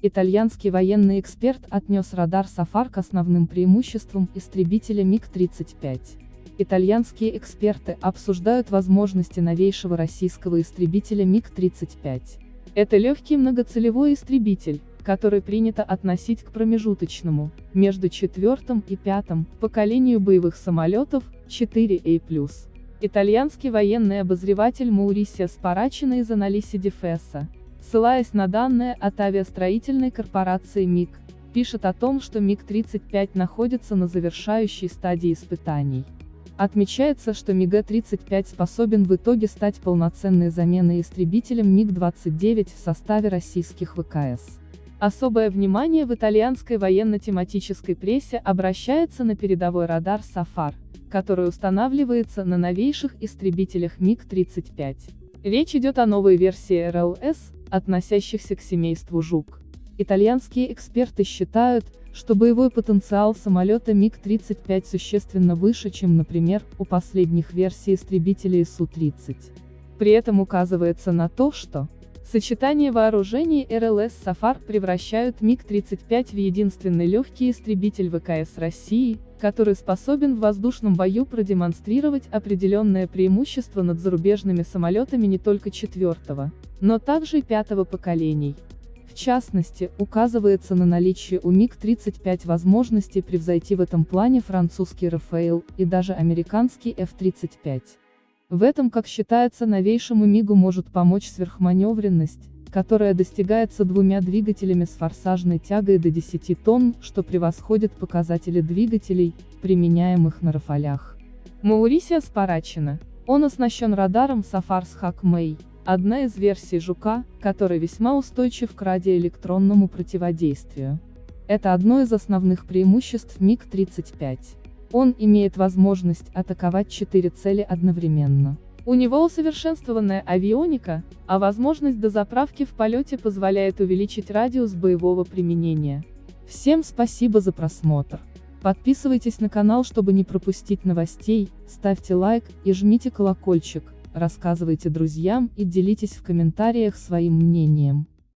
Итальянский военный эксперт отнес радар Сафар к основным преимуществам истребителя МиГ-35. Итальянские эксперты обсуждают возможности новейшего российского истребителя МиГ-35. Это легкий многоцелевой истребитель, который принято относить к промежуточному, между четвертым и пятым, поколению боевых самолетов, 4A+. Итальянский военный обозреватель Маурисия Спарачина из анализе Дефеса, ссылаясь на данные от авиастроительной корпорации МиГ, пишет о том, что МиГ-35 находится на завершающей стадии испытаний. Отмечается, что МиГ-35 способен в итоге стать полноценной заменой истребителем МиГ-29 в составе российских ВКС. Особое внимание в итальянской военно-тематической прессе обращается на передовой радар «Сафар», который устанавливается на новейших истребителях МиГ-35. Речь идет о новой версии РЛС, относящихся к семейству «Жук». Итальянские эксперты считают, что боевой потенциал самолета МиГ-35 существенно выше, чем, например, у последних версий истребителей Су-30. При этом указывается на то, что Сочетание вооружений РЛС «Сафар» превращают МиГ-35 в единственный легкий истребитель ВКС России, который способен в воздушном бою продемонстрировать определенное преимущество над зарубежными самолетами не только четвертого, но также и пятого поколений. В частности, указывается на наличие у МиГ-35 возможности превзойти в этом плане французский «Рафаэл» и даже американский F-35. В этом, как считается, новейшему МиГу может помочь сверхманевренность, которая достигается двумя двигателями с форсажной тягой до 10 тонн, что превосходит показатели двигателей, применяемых на Рафалях. Маурисия Спарачина. Он оснащен радаром Сафарс Хакмей, одна из версий Жука, который весьма устойчив к радиоэлектронному противодействию. Это одно из основных преимуществ МиГ-35. Он имеет возможность атаковать четыре цели одновременно. У него усовершенствованная авионика, а возможность дозаправки в полете позволяет увеличить радиус боевого применения. Всем спасибо за просмотр. Подписывайтесь на канал, чтобы не пропустить новостей, ставьте лайк и жмите колокольчик, рассказывайте друзьям и делитесь в комментариях своим мнением.